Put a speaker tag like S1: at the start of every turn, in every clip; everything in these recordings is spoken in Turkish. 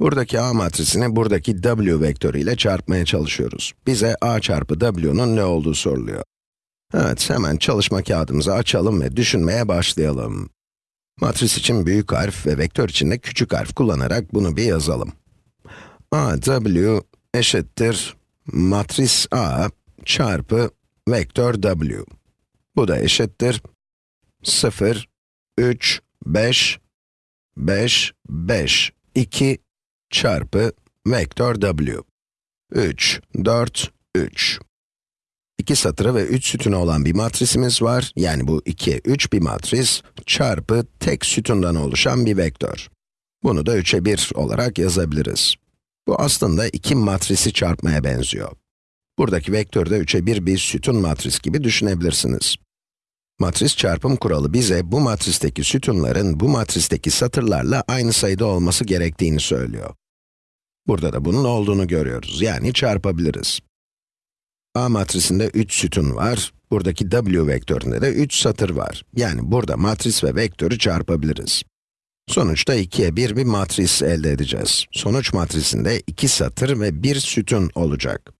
S1: Buradaki A matrisini buradaki W vektörüyle çarpmaya çalışıyoruz. Bize A çarpı W'nun ne olduğu soruluyor. Evet, hemen çalışma kağıdımızı açalım ve düşünmeye başlayalım. Matris için büyük harf ve vektör için de küçük harf kullanarak bunu bir yazalım. A, W eşittir matris A çarpı vektör W. Bu da eşittir 0, 3, 5, 5, 5, 2 çarpı vektör w. 3, 4, 3. İki satırı ve 3 sütunu olan bir matrisimiz var. Yani bu 2'ye 3 bir matris çarpı tek sütundan oluşan bir vektör. Bunu da 3'e 1 olarak yazabiliriz. Bu aslında iki matrisi çarpmaya benziyor. Buradaki vektörü de 3'e 1 bir sütun matris gibi düşünebilirsiniz. Matris çarpım kuralı bize bu matristeki sütunların bu matristeki satırlarla aynı sayıda olması gerektiğini söylüyor. Burada da bunun olduğunu görüyoruz, yani çarpabiliriz. A matrisinde 3 sütun var, buradaki w vektöründe de 3 satır var. Yani burada matris ve vektörü çarpabiliriz. Sonuçta 2'ye 1 bir matris elde edeceğiz. Sonuç matrisinde 2 satır ve 1 sütun olacak.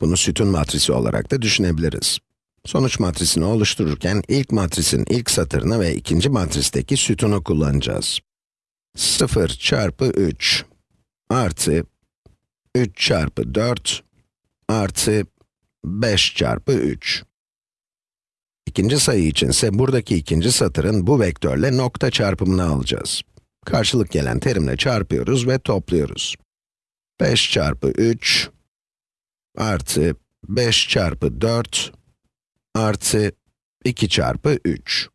S1: Bunu sütun matrisi olarak da düşünebiliriz. Sonuç matrisini oluştururken ilk matrisin ilk satırını ve ikinci matristeki sütunu kullanacağız. 0 çarpı 3 artı 3 çarpı 4 artı 5 çarpı 3. İkinci sayı içinse buradaki ikinci satırın bu vektörle nokta çarpımını alacağız. Karşılık gelen terimle çarpıyoruz ve topluyoruz. 5 çarpı 3 artı 5 çarpı 4 artı 2 çarpı 3.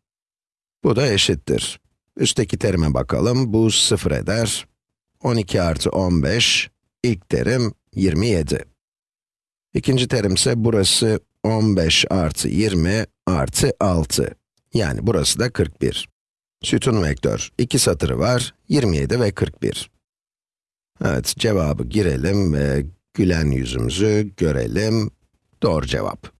S1: Bu da eşittir. Üstteki terime bakalım, bu 0 eder. 12 artı 15, ilk terim 27. İkinci terim ise burası 15 artı 20 artı 6. Yani burası da 41. Sütun vektör, iki satırı var, 27 ve 41. Evet, cevabı girelim ve gülen yüzümüzü görelim. Doğru cevap.